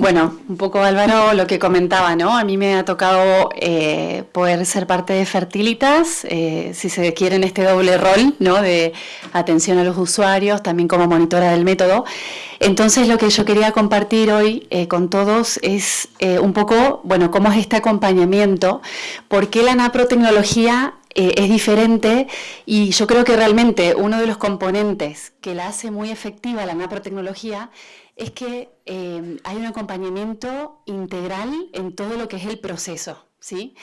Bueno, un poco Álvaro lo que comentaba, ¿no? A mí me ha tocado eh, poder ser parte de Fertilitas, eh, si se quiere en este doble rol, ¿no? De atención a los usuarios, también como monitora del método. Entonces lo que yo quería compartir hoy eh, con todos es un poco, bueno, cómo es este acompañamiento, por qué la naprotecnología es diferente y yo creo que realmente uno de los componentes que la hace muy efectiva la naprotecnología es que eh, hay un acompañamiento integral en todo lo que es el proceso. ¿sí?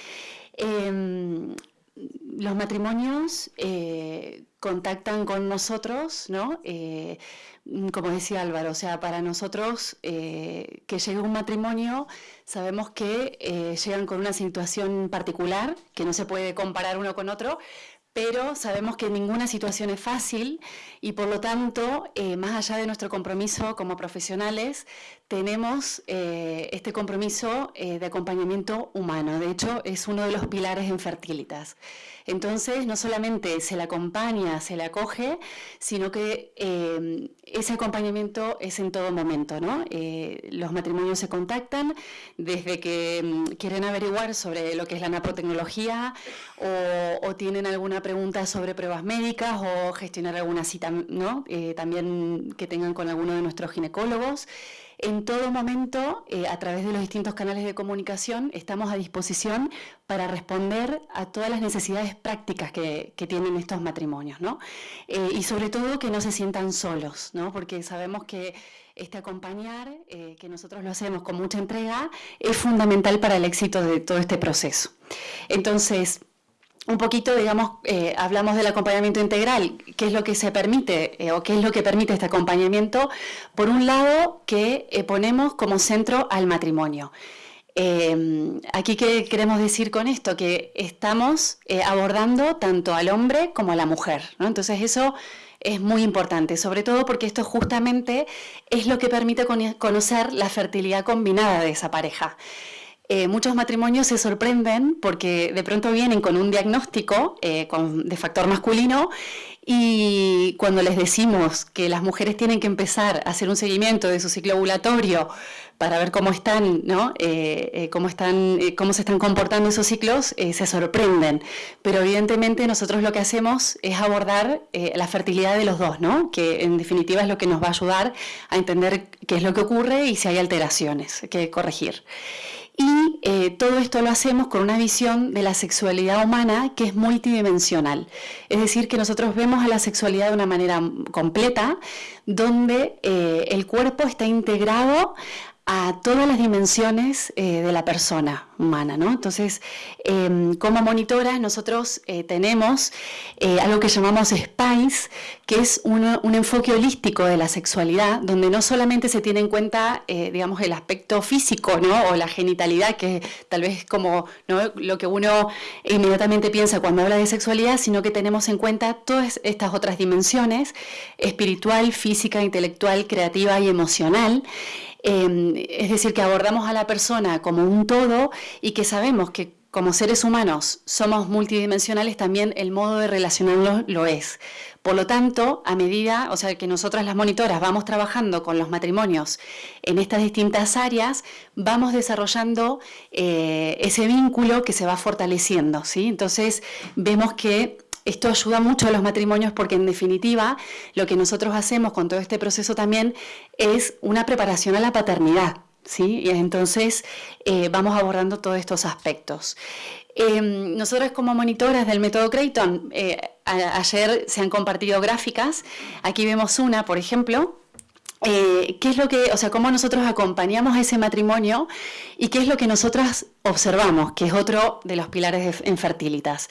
Em, los matrimonios eh, contactan con nosotros, ¿no? Eh, como decía Álvaro, o sea, para nosotros que llegue un matrimonio, sabemos que llegan con una situación particular, que no se puede comparar uno con otro, pero sabemos que ninguna situación es fácil y por lo tanto, eh, más allá de nuestro compromiso como profesionales, tenemos eh, este compromiso eh, de acompañamiento humano. De hecho, es uno de los pilares en Fertilitas. Entonces, no solamente se le acompaña, se le acoge, sino que eh, ese acompañamiento es en todo momento. ¿no? Los matrimonios se contactan desde que mm, quieren averiguar sobre lo que es la naprotecnología o, tienen alguna pregunta sobre pruebas médicas o gestionar alguna cita ¿no? También que tengan con alguno de nuestros ginecólogos. En todo momento, eh, a través de los distintos canales de comunicación, estamos a disposición para responder a todas las necesidades prácticas que, tienen estos matrimonios, ¿no? Eh, y sobre todo que no se sientan solos, ¿no? Porque sabemos que este acompañar, eh, que nosotros lo hacemos con mucha entrega, es fundamental para el éxito de todo este proceso. Entonces, un poquito, digamos, eh, hablamos del acompañamiento integral, qué es lo que se permite eh, o qué es lo que permite este acompañamiento. Por un lado, que eh, ponemos como centro al matrimonio. aquí, ¿qué queremos decir con esto? Que estamos abordando tanto al hombre como a la mujer. Entonces, eso es muy importante, sobre todo porque esto justamente es lo que permite conocer la fertilidad combinada de esa pareja. Eh, muchos matrimonios se sorprenden porque de pronto vienen con un diagnóstico eh, de factor masculino y cuando les decimos que las mujeres tienen que empezar a hacer un seguimiento de su ciclo ovulatorio para ver cómo están, ¿no? Eh, cómo, están cómo se están comportando esos ciclos, se sorprenden. Pero evidentemente nosotros lo que hacemos es abordar la fertilidad de los dos, ¿no? que en definitiva es lo que nos va a ayudar a entender qué es lo que ocurre y si hay alteraciones que corregir. Y eh, todo esto lo hacemos con una visión de la sexualidad humana que es multidimensional. Es decir, que nosotros vemos a la sexualidad de una manera completa, donde eh, el cuerpo está integrado a todas las dimensiones eh, de la persona humana. ¿no? Entonces, em, como monitoras nosotros eh, tenemos eh, algo que llamamos SPICE, que es un enfoque holístico de la sexualidad, donde no solamente se tiene en cuenta, digamos, el aspecto físico ¿no? o la genitalidad, que tal vez es como lo que uno inmediatamente piensa cuando habla de sexualidad, sino que tenemos en cuenta todas estas otras dimensiones, espiritual, física, intelectual, creativa y emocional, Em, es decir, que abordamos a la persona como un todo y que sabemos que como seres humanos somos multidimensionales, también el modo de relacionarnos lo es. Por lo tanto, a medida, o sea, que nosotras las monitoras vamos trabajando con los matrimonios en estas distintas áreas, vamos desarrollando eh, ese vínculo que se va fortaleciendo, ¿sí? Entonces, vemos que esto ayuda mucho a los matrimonios porque en definitiva lo que nosotros hacemos con todo este proceso también es una preparación a la paternidad. ¿sí? Y entonces eh, vamos abordando todos estos aspectos. Eh, nosotros como monitoras del método Creighton, eh, ayer se han compartido gráficas. Aquí vemos una, por ejemplo, ¿Qué es lo que, o sea, cómo nosotros acompañamos ese matrimonio y qué es lo que nosotras observamos, que es otro de los pilares en Fertilitas?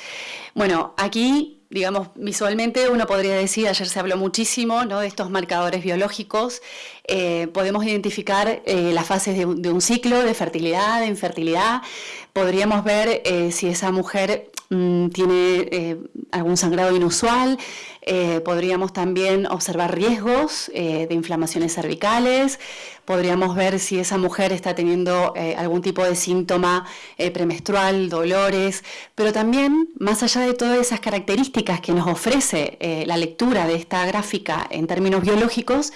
Bueno, aquí, digamos, visualmente uno podría decir, ayer se habló muchísimo ¿no? de estos marcadores biológicos, eh, podemos identificar eh, las fases de un, ciclo de fertilidad, de infertilidad, podríamos ver eh, si esa mujer mm, tiene algún sangrado inusual, podríamos también observar riesgos de inflamaciones cervicales, podríamos ver si esa mujer está teniendo algún tipo de síntoma premenstrual, dolores, pero también, más allá de todas esas características que nos ofrece la lectura de esta gráfica en términos biológicos,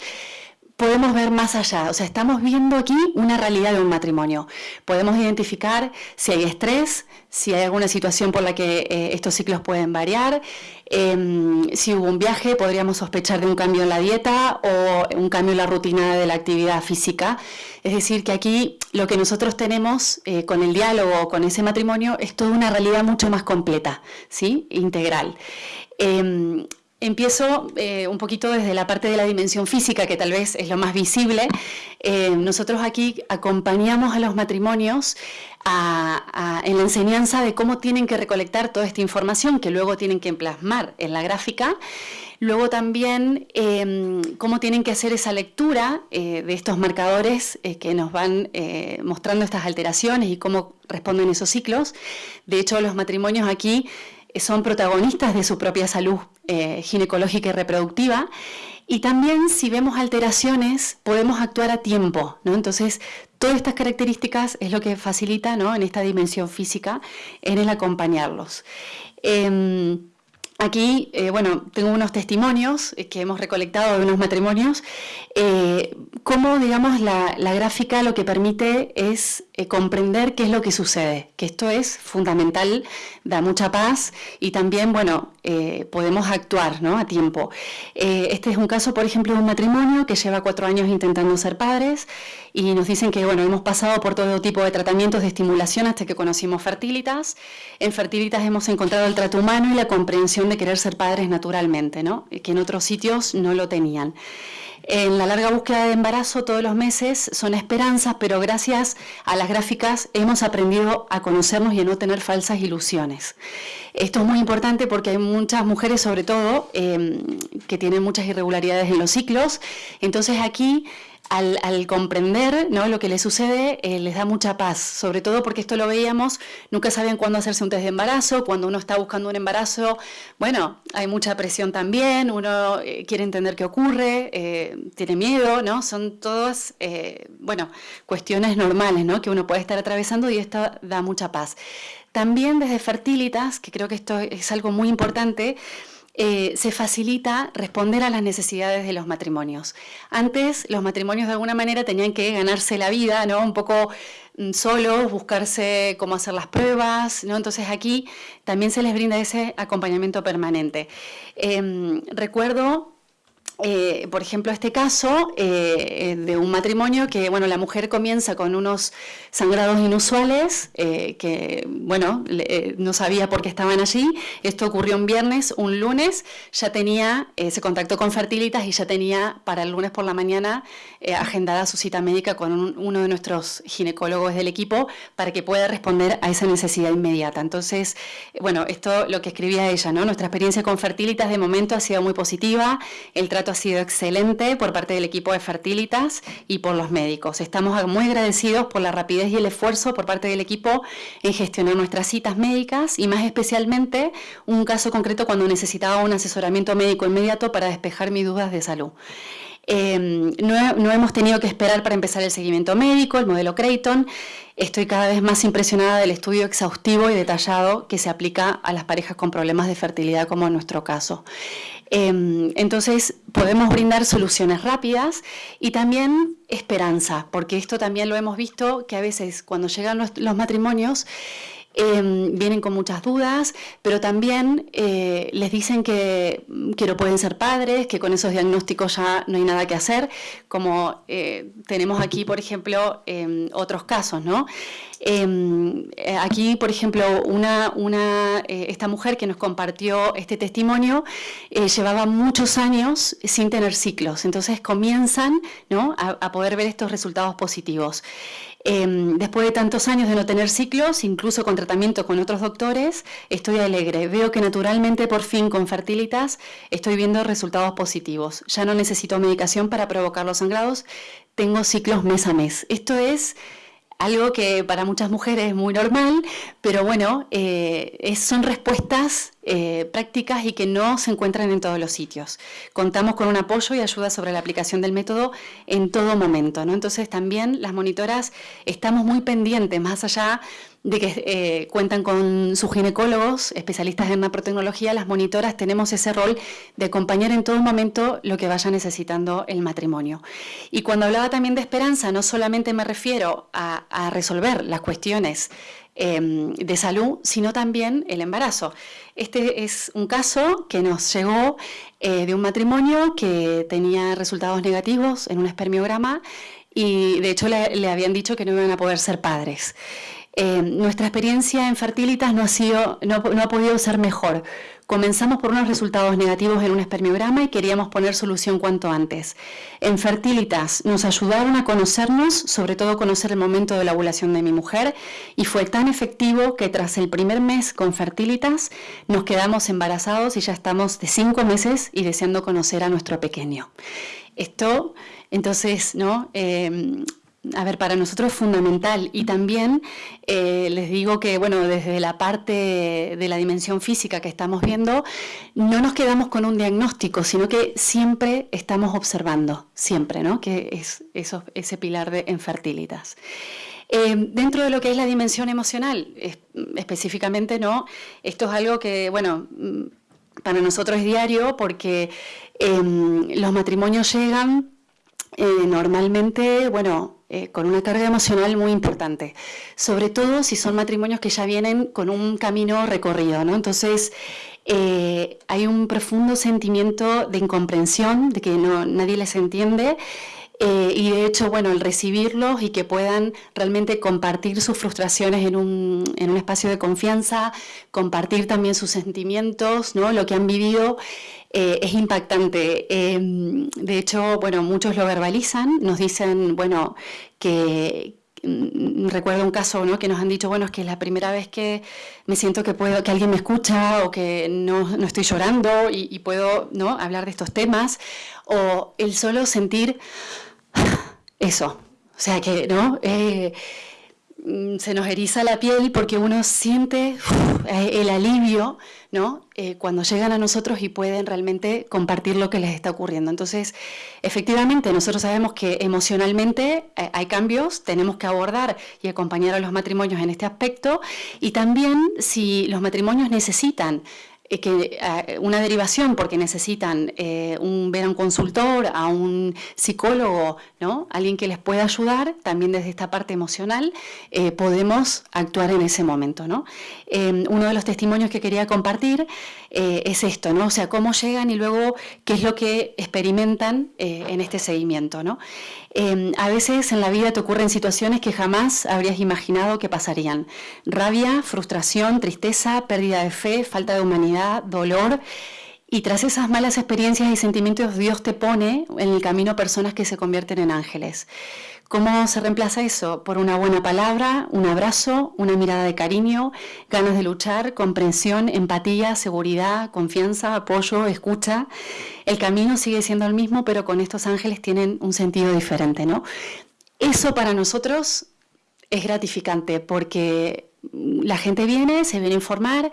podemos ver más allá. O sea, estamos viendo aquí una realidad de un matrimonio. Podemos identificar si hay estrés, si hay alguna situación por la que eh, estos ciclos pueden variar. Em, si hubo un viaje, podríamos sospechar de un cambio en la dieta o un cambio en la rutina de la actividad física. Es decir, que aquí lo que nosotros tenemos eh, con el diálogo, con ese matrimonio, es toda una realidad mucho más completa, ¿sí? integral. Em, Empiezo eh, un poquito desde la parte de la dimensión física, que tal vez es lo más visible. Eh, nosotros aquí acompañamos a los matrimonios en la enseñanza de cómo tienen que recolectar toda esta información que luego tienen que plasmar en la gráfica. Luego también em, cómo tienen que hacer esa lectura eh, de estos marcadores que nos van mostrando estas alteraciones y cómo responden esos ciclos. De hecho, los matrimonios aquí son protagonistas de su propia salud eh, ginecológica y reproductiva. Y también si vemos alteraciones podemos actuar a tiempo. ¿no? Entonces, todas estas características es lo que facilita ¿no? en esta dimensión física en el acompañarlos. Em, Aquí, eh, bueno, tengo unos testimonios eh, que hemos recolectado de unos matrimonios, eh, cómo, digamos, la, gráfica lo que permite es comprender qué es lo que sucede, que esto es fundamental, da mucha paz y también, bueno, podemos actuar ¿no? a tiempo. este es un caso, por ejemplo, de un matrimonio que lleva cuatro años intentando ser padres y nos dicen que, bueno, hemos pasado por todo tipo de tratamientos de estimulación hasta que conocimos Fertilitas. En Fertilitas hemos encontrado el trato humano y la comprensión de querer ser padres naturalmente, ¿no? que en otros sitios no lo tenían. En la larga búsqueda de embarazo todos los meses son esperanzas, pero gracias a las gráficas hemos aprendido a conocernos y a no tener falsas ilusiones. Esto es muy importante porque hay muchas mujeres, sobre todo, em, que tienen muchas irregularidades en los ciclos. Entonces aquí al, comprender ¿no? lo que les sucede, eh, les da mucha paz, sobre todo porque esto lo veíamos, nunca saben cuándo hacerse un test de embarazo, cuando uno está buscando un embarazo, bueno, hay mucha presión también, uno eh, quiere entender qué ocurre, eh, tiene miedo, ¿no? Son todas, bueno, cuestiones normales, ¿no? Que uno puede estar atravesando y esto da mucha paz. También desde Fertilitas, que creo que esto es algo muy importante, eh, se facilita responder a las necesidades de los matrimonios. Antes los matrimonios de alguna manera tenían que ganarse la vida, ¿no? Un poco mm, solos, buscarse cómo hacer las pruebas, ¿no? Entonces aquí también se les brinda ese acompañamiento permanente. Em, recuerdo eh, por ejemplo, este caso eh, de un matrimonio que, bueno, la mujer comienza con unos sangrados inusuales, eh, que, bueno, no sabía por qué estaban allí. Esto ocurrió un viernes, un lunes, ya tenía, se contactó con Fertilitas y ya tenía para el lunes por la mañana agendada su cita médica con uno de nuestros ginecólogos del equipo para que pueda responder a esa necesidad inmediata. Entonces, bueno, esto lo que escribía ella, ¿no? Nuestra experiencia con Fertilitas de momento ha sido muy positiva, el trato ha sido excelente por parte del equipo de Fertilitas y por los médicos. Estamos muy agradecidos por la rapidez y el esfuerzo por parte del equipo en gestionar nuestras citas médicas y más especialmente un caso concreto cuando necesitaba un asesoramiento médico inmediato para despejar mis dudas de salud. Em, no, hemos tenido que esperar para empezar el seguimiento médico, el modelo Creighton. Estoy cada vez más impresionada del estudio exhaustivo y detallado que se aplica a las parejas con problemas de fertilidad como en nuestro caso. Em, entonces podemos brindar soluciones rápidas y también esperanza, porque esto también lo hemos visto que a veces cuando llegan los matrimonios Em, vienen con muchas dudas, pero también eh, les dicen que, que, no pueden ser padres, que con esos diagnósticos ya no hay nada que hacer, como eh, tenemos aquí, por ejemplo, em, otros casos, ¿no? Em, eh, aquí, por ejemplo, una, una esta mujer que nos compartió este testimonio llevaba muchos años sin tener ciclos, entonces comienzan ¿no? a, a poder ver estos resultados positivos. Em, después de tantos años de no tener ciclos, incluso con tratamiento con otros doctores, estoy alegre. Veo que naturalmente, por fin, con Fertilitas, estoy viendo resultados positivos. Ya no necesito medicación para provocar los sangrados, tengo ciclos mes a mes. Esto es algo que para muchas mujeres es muy normal, pero bueno, eh, son respuestas eh, prácticas y que no se encuentran en todos los sitios. Contamos con un apoyo y ayuda sobre la aplicación del método en todo momento. ¿no? Entonces también las monitoras estamos muy pendientes, más allá de que eh, cuentan con sus ginecólogos, especialistas en naprotecnología, las monitoras tenemos ese rol de acompañar en todo momento lo que vaya necesitando el matrimonio. Y cuando hablaba también de esperanza, no solamente me refiero a, resolver las cuestiones em, de salud, sino también el embarazo. Este es un caso que nos llegó eh, de un matrimonio que tenía resultados negativos en un espermiograma y de hecho le, le habían dicho que no iban a poder ser padres. Eh, nuestra experiencia en Fertilitas no ha, sido, no, ha podido ser mejor. Comenzamos por unos resultados negativos en un espermiograma y queríamos poner solución cuanto antes. En Fertilitas nos ayudaron a conocernos, sobre todo conocer el momento de la ovulación de mi mujer, y fue tan efectivo que tras el primer mes con Fertilitas nos quedamos embarazados y ya estamos de cinco meses y deseando conocer a nuestro pequeño. Esto, entonces, ¿no? Eh, a ver, para nosotros es fundamental y también eh, les digo que, bueno, desde la parte de la dimensión física que estamos viendo, no nos quedamos con un diagnóstico, sino que siempre estamos observando, siempre, ¿no? Que es ese pilar de infertilitas. Eh, dentro de lo que es la dimensión emocional, específicamente, ¿no? Esto es algo que, bueno, mm, para nosotros es diario porque em, los matrimonios llegan eh, normalmente, bueno, eh, con una carga emocional muy importante, sobre todo si son matrimonios que ya vienen con un camino recorrido, ¿no? Entonces, eh, hay un profundo sentimiento de incomprensión, de que no, nadie les entiende, y de hecho, bueno, el recibirlos y que puedan realmente compartir sus frustraciones en un, en un espacio de confianza, compartir también sus sentimientos, ¿no? lo que han vivido, eh, es impactante. Em, de hecho, bueno, muchos lo verbalizan, nos dicen, bueno, que, mm, recuerdo un caso ¿no? que nos han dicho, bueno, es que es la primera vez que me siento que puedo, que alguien me escucha o que no, no estoy llorando y, puedo ¿no? hablar de estos temas, o el solo sentir eso. O sea que, ¿no? Eh, mm, se nos eriza la piel porque uno siente eh, el alivio, ¿no? Eh, cuando llegan a nosotros y pueden realmente compartir lo que les está ocurriendo. Entonces, efectivamente, nosotros sabemos que emocionalmente hay cambios, tenemos que abordar y acompañar a los matrimonios en este aspecto y también si los matrimonios necesitan eh, que eh, una derivación porque necesitan eh, un, ver a un consultor, a un psicólogo, ¿no? alguien que les pueda ayudar, también desde esta parte emocional, podemos actuar en ese momento. ¿no? uno de los testimonios que quería compartir es esto, ¿no? o sea, cómo llegan y luego qué es lo que experimentan en este seguimiento. ¿no? a veces en la vida te ocurren situaciones que jamás habrías imaginado que pasarían. Rabia, frustración, tristeza, pérdida de fe, falta de humanidad dolor. Y tras esas malas experiencias y sentimientos, Dios te pone en el camino personas que se convierten en ángeles. ¿Cómo se reemplaza eso? Por una buena palabra, un abrazo, una mirada de cariño, ganas de luchar, comprensión, empatía, seguridad, confianza, apoyo, escucha. El camino sigue siendo el mismo, pero con estos ángeles tienen un sentido diferente, ¿no? Eso para nosotros es gratificante porque la gente viene, se viene a informar,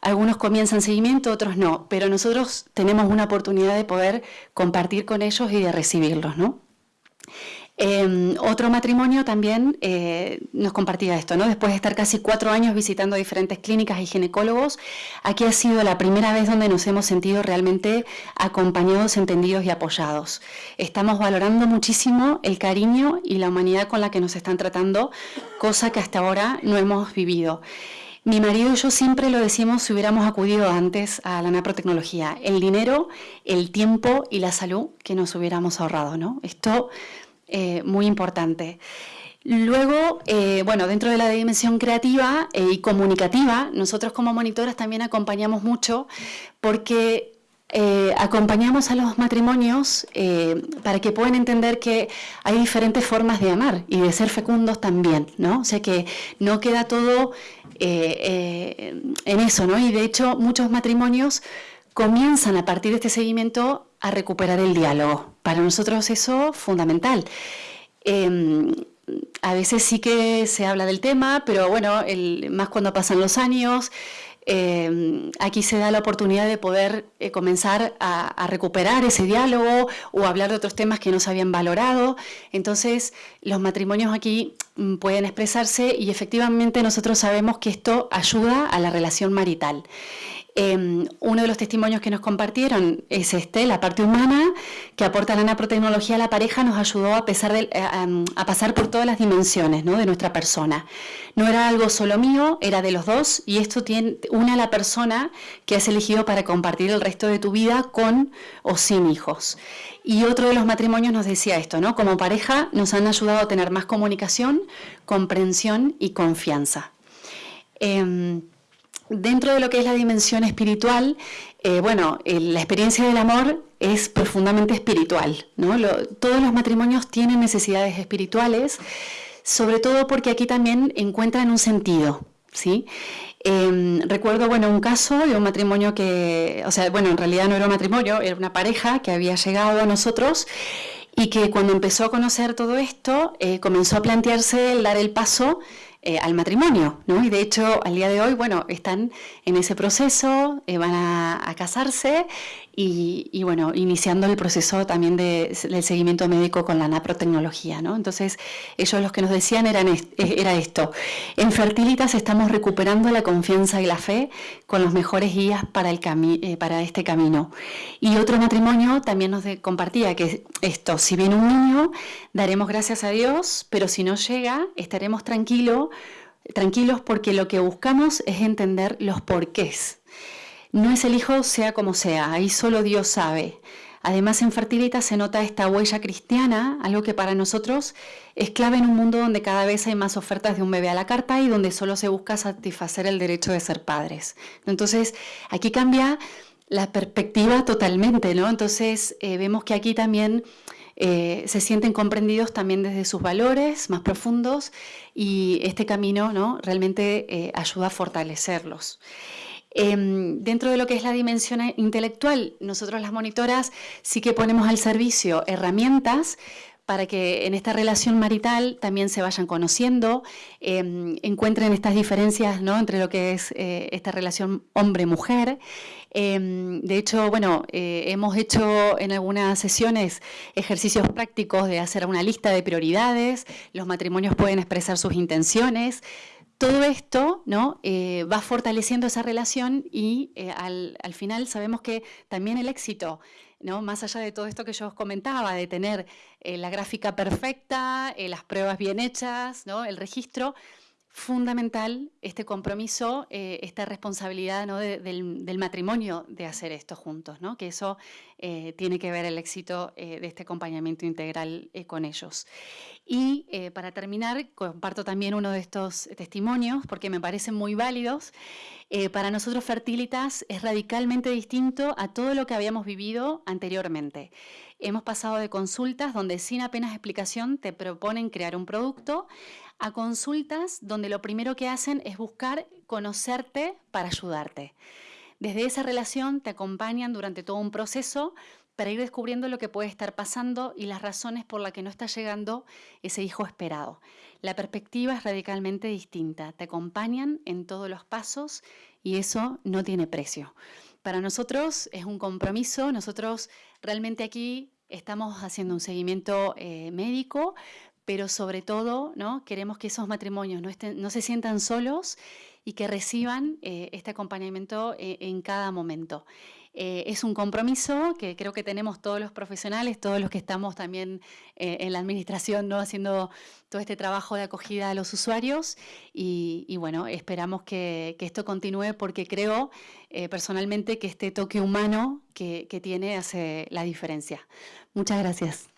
algunos comienzan seguimiento, otros no, pero nosotros tenemos una oportunidad de poder compartir con ellos y de recibirlos, ¿no? Em, otro matrimonio también eh, nos compartía esto, ¿no? Después de estar casi cuatro años visitando diferentes clínicas y ginecólogos, aquí ha sido la primera vez donde nos hemos sentido realmente acompañados, entendidos y apoyados. Estamos valorando muchísimo el cariño y la humanidad con la que nos están tratando, cosa que hasta ahora no hemos vivido. Mi marido y yo siempre lo decimos si hubiéramos acudido antes a la naprotecnología, el dinero, el tiempo y la salud que nos hubiéramos ahorrado, ¿no? Esto eh, muy importante. Luego, eh, bueno, dentro de la dimensión creativa eh, y comunicativa, nosotros como monitoras también acompañamos mucho porque acompañamos a los matrimonios para que puedan entender que hay diferentes formas de amar y de ser fecundos también, ¿no? O sea que no queda todo en eso, ¿no? Y de hecho muchos matrimonios comienzan a partir de este seguimiento a recuperar el diálogo. Para nosotros eso es fundamental. Em, a veces sí que se habla del tema, pero bueno, más cuando pasan los años, eh, aquí se da la oportunidad de poder eh, comenzar a, recuperar ese diálogo o hablar de otros temas que no se habían valorado. Entonces, los matrimonios aquí mm, pueden expresarse y efectivamente nosotros sabemos que esto ayuda a la relación marital. Em, uno de los testimonios que nos compartieron es este, la parte humana que aporta la naprotecnología a la pareja nos ayudó a, pesar de, eh, a, pasar por todas las dimensiones de nuestra persona. No era algo solo mío, era de los dos y esto tiene, une a la persona que has elegido para compartir el resto de tu vida con o sin hijos. Y otro de los matrimonios nos decía esto, ¿no? Como pareja nos han ayudado a tener más comunicación, comprensión y confianza. Em, Dentro de lo que es la dimensión espiritual, eh, bueno, la experiencia del amor es profundamente espiritual. ¿no? todos los matrimonios tienen necesidades espirituales, sobre todo porque aquí también encuentran un sentido. ¿sí? Em, recuerdo bueno, un caso de un matrimonio que, o sea, bueno, en realidad no era un matrimonio, era una pareja que había llegado a nosotros y que cuando empezó a conocer todo esto, eh, comenzó a plantearse el dar el paso eh, al matrimonio, ¿no? Y de hecho, al día de hoy, bueno, están en ese proceso, eh, van a, casarse y, bueno, iniciando el proceso también de, del seguimiento médico con la naprotecnología, ¿no? Entonces, ellos los que nos decían eran eh, era esto, en Fertilitas estamos recuperando la confianza y la fe con los mejores guías para, el para este camino. Y otro matrimonio también nos compartía que esto, si viene un niño, daremos gracias a Dios, pero si no llega, estaremos tranquilos tranquilos porque lo que buscamos es entender los porqués. No es el hijo sea como sea, ahí solo Dios sabe. Además, en Fertilita se nota esta huella cristiana, algo que para nosotros es clave en un mundo donde cada vez hay más ofertas de un bebé a la carta y donde solo se busca satisfacer el derecho de ser padres. Entonces, aquí cambia la perspectiva totalmente, ¿no? Entonces, eh, vemos que aquí también eh, se sienten comprendidos también desde sus valores más profundos y este camino ¿no? realmente eh, ayuda a fortalecerlos. Em, dentro de lo que es la dimensión intelectual, nosotros las monitoras sí que ponemos al servicio herramientas para que en esta relación marital también se vayan conociendo, em, encuentren estas diferencias ¿no? entre lo que es eh, esta relación hombre-mujer. Em, de hecho, bueno, eh, hemos hecho en algunas sesiones ejercicios prácticos de hacer una lista de prioridades, los matrimonios pueden expresar sus intenciones, todo esto ¿no? Eh, va fortaleciendo esa relación y eh, al, final sabemos que también el éxito, ¿no? más allá de todo esto que yo os comentaba, de tener eh, la gráfica perfecta, las pruebas bien hechas, ¿no? el registro, fundamental este compromiso, eh, esta responsabilidad del, matrimonio de hacer esto juntos, ¿no? que eso eh, tiene que ver el éxito eh, de este acompañamiento integral con ellos. Y para terminar, comparto también uno de estos testimonios porque me parecen muy válidos. Para nosotros Fertilitas es radicalmente distinto a todo lo que habíamos vivido anteriormente. Hemos pasado de consultas donde sin apenas explicación te proponen crear un producto a consultas donde lo primero que hacen es buscar conocerte para ayudarte. Desde esa relación te acompañan durante todo un proceso para ir descubriendo lo que puede estar pasando y las razones por las que no está llegando ese hijo esperado. La perspectiva es radicalmente distinta, te acompañan en todos los pasos y eso no tiene precio. Para nosotros es un compromiso, nosotros realmente aquí estamos haciendo un seguimiento eh, médico, pero sobre todo ¿no? queremos que esos matrimonios no, estén, no se sientan solos y que reciban eh, este acompañamiento eh, en cada momento. Eh, es un compromiso que creo que tenemos todos los profesionales, todos los que estamos también en la administración ¿no? haciendo todo este trabajo de acogida a los usuarios y, bueno, esperamos que, esto continúe porque creo personalmente que este toque humano que, que tiene hace la diferencia. Muchas gracias.